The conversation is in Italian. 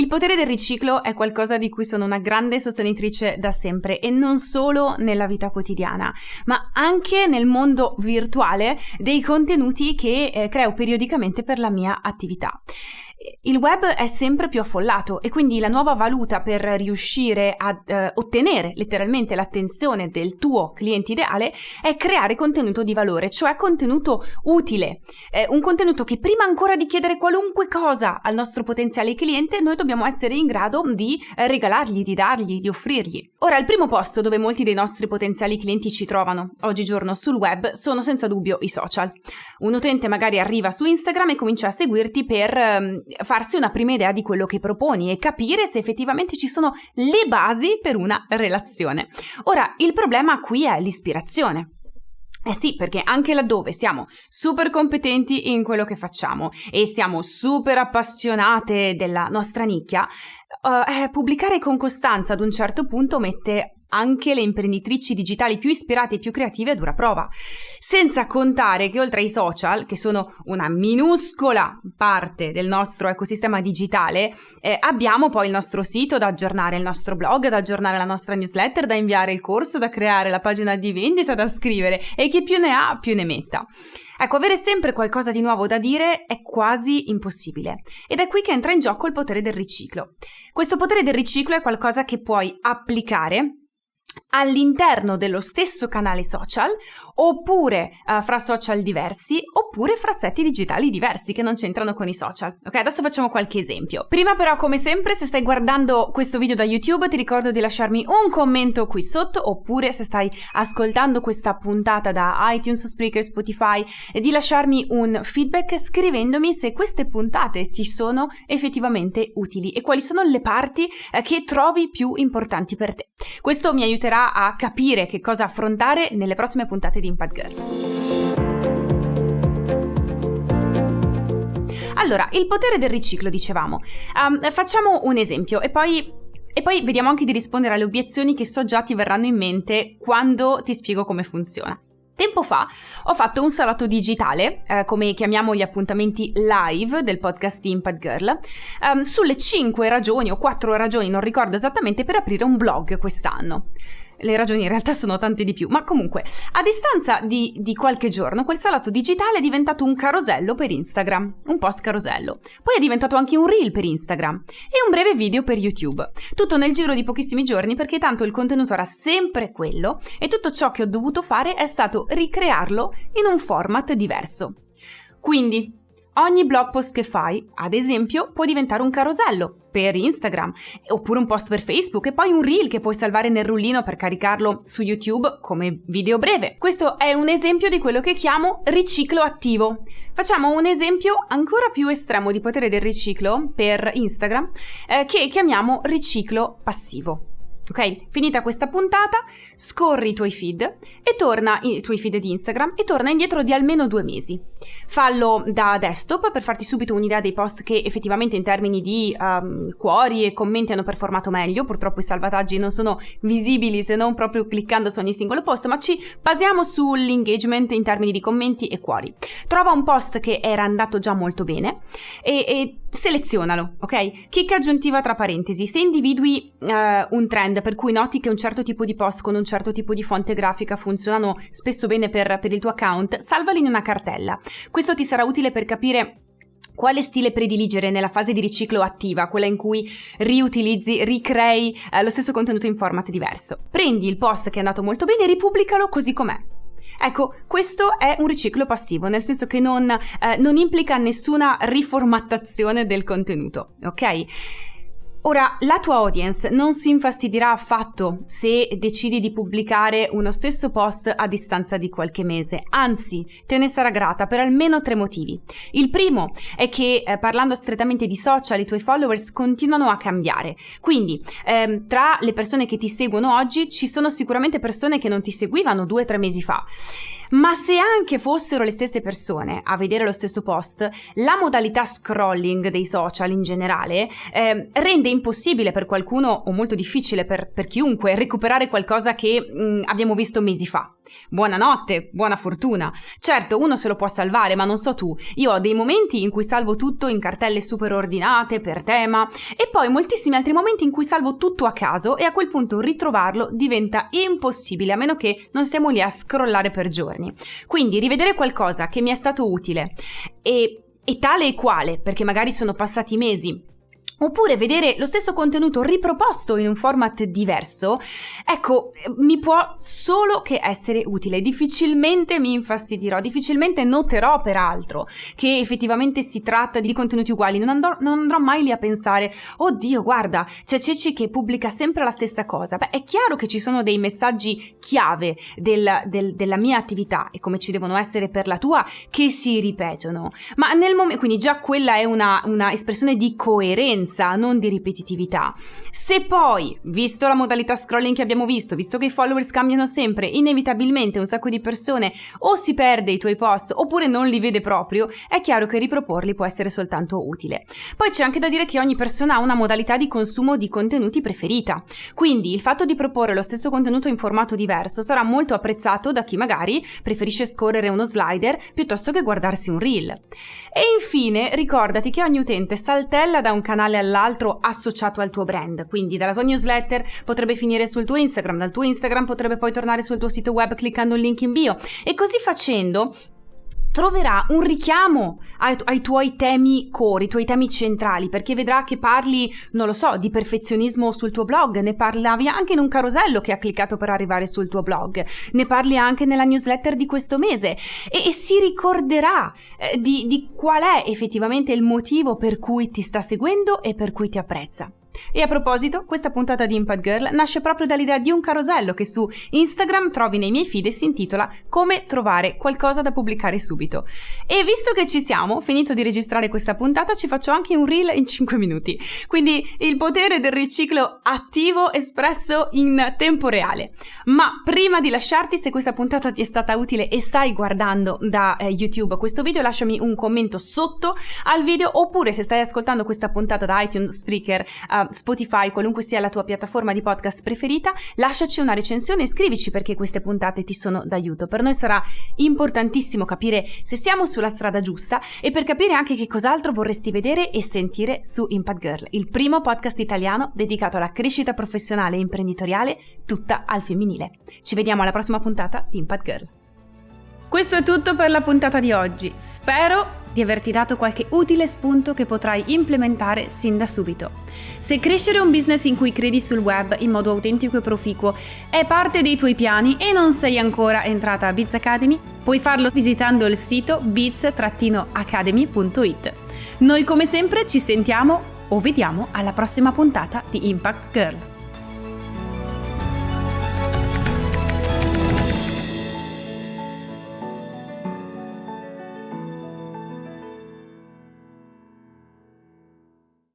Il potere del riciclo è qualcosa di cui sono una grande sostenitrice da sempre e non solo nella vita quotidiana, ma anche nel mondo virtuale dei contenuti che eh, creo periodicamente per la mia attività. Il web è sempre più affollato e quindi la nuova valuta per riuscire a eh, ottenere letteralmente l'attenzione del tuo cliente ideale è creare contenuto di valore, cioè contenuto utile, eh, un contenuto che prima ancora di chiedere qualunque cosa al nostro potenziale cliente noi dobbiamo essere in grado di eh, regalargli, di dargli, di offrirgli. Ora, il primo posto dove molti dei nostri potenziali clienti ci trovano oggigiorno sul web sono senza dubbio i social. Un utente magari arriva su Instagram e comincia a seguirti per ehm, farsi una prima idea di quello che proponi e capire se effettivamente ci sono le basi per una relazione. Ora, il problema qui è l'ispirazione. Eh sì, perché anche laddove siamo super competenti in quello che facciamo e siamo super appassionate della nostra nicchia, uh, eh, pubblicare con costanza ad un certo punto mette anche le imprenditrici digitali più ispirate e più creative a dura prova. Senza contare che oltre ai social, che sono una minuscola parte del nostro ecosistema digitale, eh, abbiamo poi il nostro sito da aggiornare, il nostro blog da aggiornare, la nostra newsletter da inviare, il corso da creare, la pagina di vendita da scrivere e chi più ne ha più ne metta. Ecco, avere sempre qualcosa di nuovo da dire è quasi impossibile. Ed è qui che entra in gioco il potere del riciclo. Questo potere del riciclo è qualcosa che puoi applicare all'interno dello stesso canale social oppure uh, fra social diversi oppure fra seti digitali diversi che non c'entrano con i social. Ok, adesso facciamo qualche esempio. Prima però come sempre se stai guardando questo video da YouTube ti ricordo di lasciarmi un commento qui sotto oppure se stai ascoltando questa puntata da iTunes, Spreaker, Spotify di lasciarmi un feedback scrivendomi se queste puntate ti sono effettivamente utili e quali sono le parti eh, che trovi più importanti per te. Questo mi aiuterà a capire che cosa affrontare nelle prossime puntate di Impact Girl. Allora, il potere del riciclo, dicevamo. Um, facciamo un esempio e poi, e poi vediamo anche di rispondere alle obiezioni che so già ti verranno in mente quando ti spiego come funziona. Tempo fa ho fatto un salotto digitale, eh, come chiamiamo gli appuntamenti live del podcast Impact Girl, ehm, sulle 5 ragioni o 4 ragioni, non ricordo esattamente, per aprire un blog quest'anno. Le ragioni in realtà sono tante di più, ma comunque, a distanza di, di, qualche giorno, quel salotto digitale è diventato un carosello per Instagram, un post carosello. Poi è diventato anche un reel per Instagram e un breve video per YouTube. Tutto nel giro di pochissimi giorni perché tanto il contenuto era sempre quello e tutto ciò che ho dovuto fare è stato ricrearlo in un format diverso. Quindi, Ogni blog post che fai, ad esempio, può diventare un carosello per Instagram, oppure un post per Facebook e poi un reel che puoi salvare nel rullino per caricarlo su YouTube come video breve. Questo è un esempio di quello che chiamo riciclo attivo. Facciamo un esempio ancora più estremo di potere del riciclo per Instagram eh, che chiamiamo riciclo passivo. Ok? Finita questa puntata, scorri i tuoi feed e torna, i tuoi feed di Instagram e torna indietro di almeno due mesi. Fallo da desktop per farti subito un'idea dei post che effettivamente in termini di um, cuori e commenti hanno performato meglio. Purtroppo i salvataggi non sono visibili se non proprio cliccando su ogni singolo post, ma ci basiamo sull'engagement in termini di commenti e cuori. Trova un post che era andato già molto bene e, e selezionalo, ok? Chicca aggiuntiva tra parentesi. Se individui uh, un trend per cui noti che un certo tipo di post con un certo tipo di fonte grafica funzionano spesso bene per, per il tuo account, salvali in una cartella. Questo ti sarà utile per capire quale stile prediligere nella fase di riciclo attiva, quella in cui riutilizzi, ricrei eh, lo stesso contenuto in format diverso. Prendi il post che è andato molto bene e ripubblicalo così com'è. Ecco, questo è un riciclo passivo, nel senso che non, eh, non implica nessuna riformattazione del contenuto, ok? Ora, la tua audience non si infastidirà affatto se decidi di pubblicare uno stesso post a distanza di qualche mese, anzi, te ne sarà grata per almeno tre motivi. Il primo è che, eh, parlando strettamente di social, i tuoi followers continuano a cambiare. Quindi, ehm, tra le persone che ti seguono oggi, ci sono sicuramente persone che non ti seguivano due o tre mesi fa. Ma se anche fossero le stesse persone a vedere lo stesso post, la modalità scrolling dei social in generale eh, rende impossibile per qualcuno o molto difficile per, per chiunque recuperare qualcosa che mh, abbiamo visto mesi fa. Buonanotte, buona fortuna. Certo, uno se lo può salvare, ma non so tu. Io ho dei momenti in cui salvo tutto in cartelle super ordinate, per tema, e poi moltissimi altri momenti in cui salvo tutto a caso e a quel punto ritrovarlo diventa impossibile, a meno che non stiamo lì a scrollare per giorni. Quindi rivedere qualcosa che mi è stato utile e e tale e quale, perché magari sono passati mesi Oppure vedere lo stesso contenuto riproposto in un format diverso, ecco, mi può solo che essere utile. Difficilmente mi infastidirò, difficilmente noterò peraltro che effettivamente si tratta di contenuti uguali. Non andrò, non andrò mai lì a pensare, oddio, guarda, c'è Ceci che pubblica sempre la stessa cosa. Beh, è chiaro che ci sono dei messaggi chiave del, del, della mia attività e come ci devono essere per la tua che si ripetono. Ma nel momento, quindi già quella è una, una espressione di coerenza frequenza, non di ripetitività. Se poi, visto la modalità scrolling che abbiamo visto, visto che i followers cambiano sempre, inevitabilmente un sacco di persone o si perde i tuoi post oppure non li vede proprio, è chiaro che riproporli può essere soltanto utile. Poi c'è anche da dire che ogni persona ha una modalità di consumo di contenuti preferita. Quindi il fatto di proporre lo stesso contenuto in formato diverso sarà molto apprezzato da chi magari preferisce scorrere uno slider piuttosto che guardarsi un reel. E infine ricordati che ogni utente saltella da un canale all'altro associato al tuo brand. Quindi dalla tua newsletter potrebbe finire sul tuo Instagram, dal tuo Instagram potrebbe poi tornare sul tuo sito web cliccando il link in bio. E così facendo troverà un richiamo ai, ai, tuoi temi core, i tuoi temi centrali, perché vedrà che parli, non lo so, di perfezionismo sul tuo blog, ne parlavi anche in un carosello che ha cliccato per arrivare sul tuo blog, ne parli anche nella newsletter di questo mese e, e si ricorderà eh, di, di qual è effettivamente il motivo per cui ti sta seguendo e per cui ti apprezza. E a proposito, questa puntata di Impact Girl nasce proprio dall'idea di un carosello che su Instagram trovi nei miei feed e si intitola Come trovare qualcosa da pubblicare subito. E visto che ci siamo, finito di registrare questa puntata, ci faccio anche un reel in 5 minuti. Quindi il potere del riciclo attivo espresso in tempo reale. Ma prima di lasciarti, se questa puntata ti è stata utile e stai guardando da eh, YouTube questo video, lasciami un commento sotto al video oppure se stai ascoltando questa puntata da iTunes Spreaker, Spotify, qualunque sia la tua piattaforma di podcast preferita, lasciaci una recensione e scrivici perché queste puntate ti sono d'aiuto. Per noi sarà importantissimo capire se siamo sulla strada giusta e per capire anche che cos'altro vorresti vedere e sentire su Impact Girl, il primo podcast italiano dedicato alla crescita professionale e imprenditoriale tutta al femminile. Ci vediamo alla prossima puntata di Impact Girl. Questo è tutto per la puntata di oggi. Spero di averti dato qualche utile spunto che potrai implementare sin da subito. Se crescere un business in cui credi sul web in modo autentico e proficuo è parte dei tuoi piani e non sei ancora entrata a Biz Academy, puoi farlo visitando il sito biz-academy.it. Noi come sempre ci sentiamo o vediamo alla prossima puntata di Impact Girl.